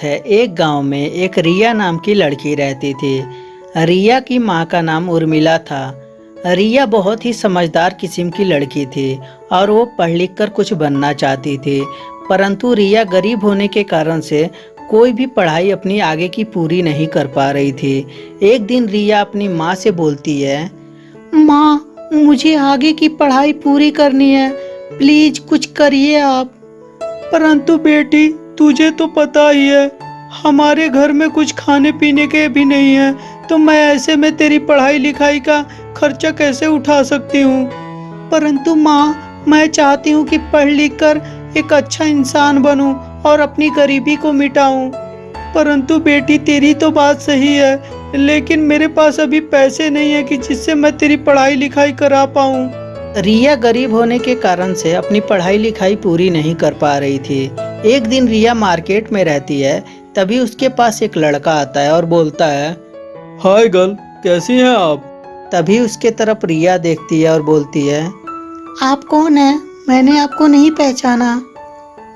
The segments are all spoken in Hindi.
बात है। एक गाँव में एक रिया नाम की लड़की रहती थी। रिया की माँ का नाम उर्मिला था। रिया बहुत ही समझदार किस्म की लड़की थी और वो पढ़ लिख कर कुछ बनना चाहती थी। परंतु रिया गरीब होने के कारण से कोई भी पढ़ाई अपनी आगे की पूरी नहीं कर पा रही थी। एक दिन रिया अपनी माँ से बोलती है, माँ, मुझे आगे की पढ़ाई पूरी करनी है। प्लीज़ कुछ करिए आप। परंतु बेटी तुझे तो पता ही है, हमारे घर में कुछ खाने पीने के भी नहीं है तो मैं ऐसे में तेरी पढ़ाई लिखाई का खर्चा कैसे उठा सकती हूँ? परंतु माँ, मैं चाहती हूँ कि पढ़ लिख कर एक अच्छा इंसान बनूं और अपनी गरीबी को मिटाऊं। परंतु बेटी, तेरी तो बात सही है, लेकिन मेरे पास अभी पैसे नहीं है कि जिससे मैं तेरी पढ़ाई लिखाई करा पाऊँ। रिया गरीब होने के कारण से अपनी पढ़ाई लिखाई पूरी नहीं कर पा रही थी। एक दिन रिया मार्केट में रहती है तभी उसके पास एक लड़का आता है और बोलता है हाय गर्ल कैसी हैं आप? तभी उसके तरफ़ रिया देखती है और बोलती है आप कौन है? मैंने आपको नहीं पहचाना।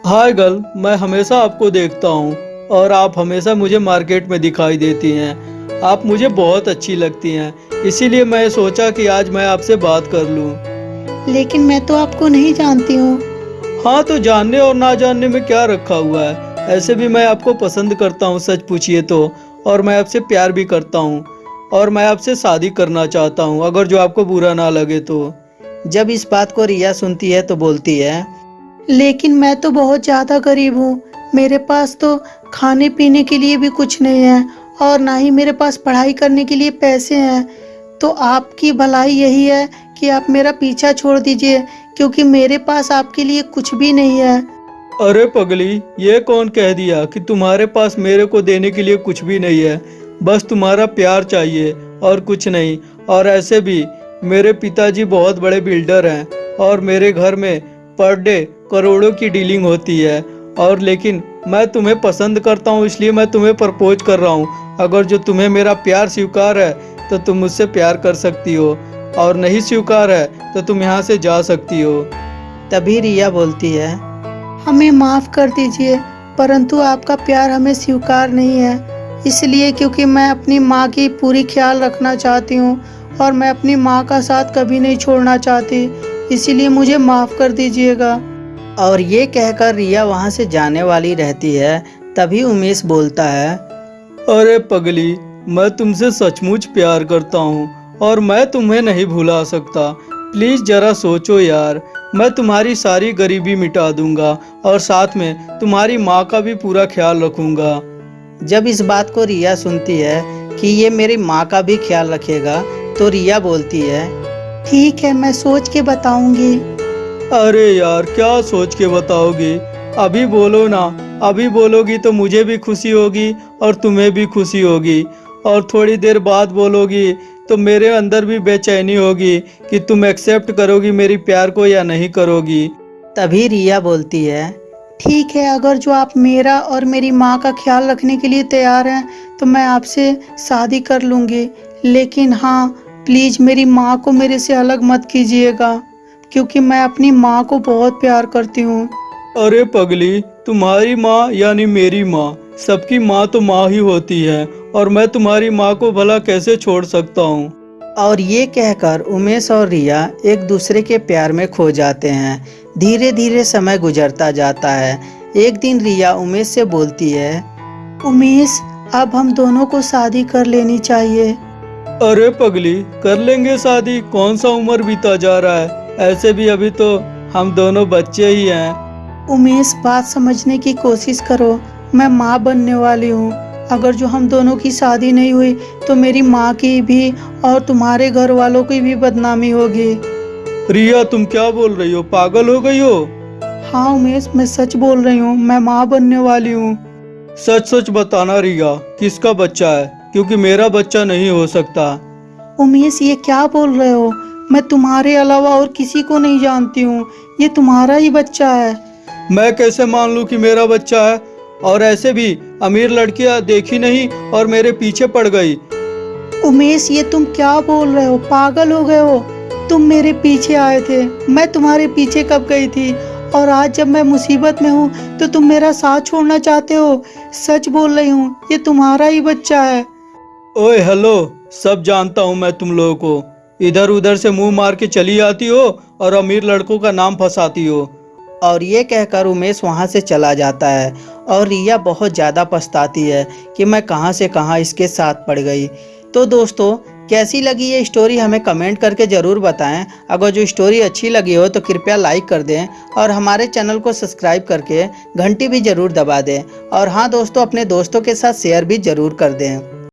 हाय गर्ल मैं हमेशा आपको देखता हूँ और आप हमेशा मुझे मार्केट में दिखाई देती हैं। आप मुझे बहुत अच्छी लगती हैं इसीलिए मैं सोचा कि आज मैं आपसे बात कर लूँ। लेकिन मैं तो आपको नहीं जानती हूँ। हाँ तो जानने और ना जानने में क्या रखा हुआ है? ऐसे भी मैं आपको पसंद करता हूँ, सच पूछिए तो। और मैं आपसे प्यार भी करता हूँ। और मैं आपसे शादी करना चाहता हूँ, अगर जो आपको बुरा ना लगे तो। जब इस बात को रिया सुनती है तो बोलती है, लेकिन मैं तो बहुत ज़्यादा गरीब हूँ। मेरे पास तो खाने पीने के लिए भी कुछ नहीं है, और ना ही मेरे पास पढ़ाई करने के लिए पैसे हैं। तो आपकी भलाई यही है कि आप मेरा पीछा छोड़ दीजिए। क्योंकि मेरे पास आपके लिए कुछ भी नहीं है। अरे पगली, ये कौन कह दिया कि तुम्हारे पास मेरे को देने के लिए कुछ भी नहीं है? बस तुम्हारा प्यार चाहिए और कुछ नहीं। और ऐसे भी, मेरे पिताजी बहुत बड़े बिल्डर हैं और मेरे घर में पर डे करोड़ों की डीलिंग होती है। और लेकिन मैं तुम्हें पसंद करता हूँ, इसलिए मैं तुम्हें प्रपोज कर रहा हूँ। अगर जो तुम्हें मेरा प्यार स्वीकार है तो तुम मुझसे प्यार कर सकती हो। और नहीं स्वीकार है तो तुम यहाँ से जा सकती हो। तभी रिया बोलती है हमें माफ़ कर दीजिए परंतु आपका प्यार हमें स्वीकार नहीं है। इसलिए क्योंकि मैं अपनी माँ की पूरी ख्याल रखना चाहती हूँ और मैं अपनी माँ का साथ कभी नहीं छोड़ना चाहती इसीलिए मुझे माफ़ कर दीजिएगा। और ये कहकर रिया वहाँ से जाने वाली रहती है तभी उमेश बोलता है अरे पगली मैं तुमसे सचमुच प्यार करता हूँ और मैं तुम्हें नहीं भुला सकता। प्लीज़ जरा सोचो यार मैं तुम्हारी सारी गरीबी मिटा दूँगा और साथ में तुम्हारी माँ का भी पूरा ख्याल रखूँगा। जब इस बात को रिया सुनती है कि ये मेरी माँ का भी ख्याल रखेगा तो रिया बोलती है ठीक है मैं सोच के बताऊँगी। अरे यार क्या सोच के बताओगी? अभी बोलो ना अभी बोलोगी तो मुझे भी खुशी होगी और तुम्हें भी खुशी होगी। और थोड़ी देर बाद बोलोगी तो मेरे अंदर भी बेचैनी होगी कि तुम एक्सेप्ट करोगी मेरी प्यार को या नहीं करोगी। तभी रिया बोलती है ठीक है अगर जो आप मेरा और मेरी माँ का ख्याल रखने के लिए तैयार हैं तो मैं आपसे शादी कर लूँगी। लेकिन हाँ प्लीज़ मेरी माँ को मेरे से अलग मत कीजिएगा क्योंकि मैं अपनी माँ को बहुत प्यार करती हूँ। अरे पगली तुम्हारी माँ यानी मेरी माँ सबकी माँ तो माँ ही होती है और मैं तुम्हारी माँ को भला कैसे छोड़ सकता हूँ? और ये कहकर उमेश और रिया एक दूसरे के प्यार में खो जाते हैं। धीरे धीरे समय गुजरता जाता है। एक दिन रिया उमेश से बोलती है उमेश अब हम दोनों को शादी कर लेनी चाहिए। अरे पगली कर लेंगे शादी। कौन सा उम्र बीता जा रहा है? ऐसे भी अभी तो हम दोनों बच्चे ही हैं। उमेश बात समझने की कोशिश करो। मैं माँ बनने वाली हूँ। अगर जो हम दोनों की शादी नहीं हुई तो मेरी माँ की भी और तुम्हारे घर वालों की भी बदनामी होगी। रिया तुम क्या बोल रही हो? पागल हो गई हो? हाँ उमेश मैं सच बोल रही हूँ। मैं माँ बनने वाली हूँ। सच सच बताना रिया किसका बच्चा है? क्योंकि मेरा बच्चा नहीं हो सकता। उमेश ये क्या बोल रहे हो? मैं तुम्हारे अलावा और किसी को नहीं जानती हूँ। ये तुम्हारा ही बच्चा है। मैं कैसे मान लूँ कि मेरा बच्चा है? और ऐसे भी अमीर लड़कियाँ देखी नहीं और मेरे पीछे पड़ गई। उमेश ये तुम क्या बोल रहे हो? पागल हो गए हो। तुम मेरे पीछे आए थे। मैं तुम्हारे पीछे कब गई थी? और आज जब मैं मुसीबत में हूँ तो तुम मेरा साथ छोड़ना चाहते हो? सच बोल रही हूँ ये तुम्हारा ही बच्चा है। ओए हेलो। सब जानता हूँ मैं तुम लोगों को। इधर उधर से मुँह मार के चली आती हो और अमीर लड़कों का नाम फंसाती हो। और ये कहकर उमेश वहाँ से चला जाता है और रिया बहुत ज़्यादा पछताती है कि मैं कहाँ से कहाँ इसके साथ पड़ गई। तो दोस्तों, कैसी लगी ये स्टोरी हमें कमेंट करके ज़रूर बताएँ। अगर जो स्टोरी अच्छी लगी हो तो कृपया लाइक कर दें और हमारे चैनल को सब्सक्राइब करके घंटी भी ज़रूर दबा दें। और हाँ दोस्तों, अपने दोस्तों के साथ शेयर भी ज़रूर कर दें।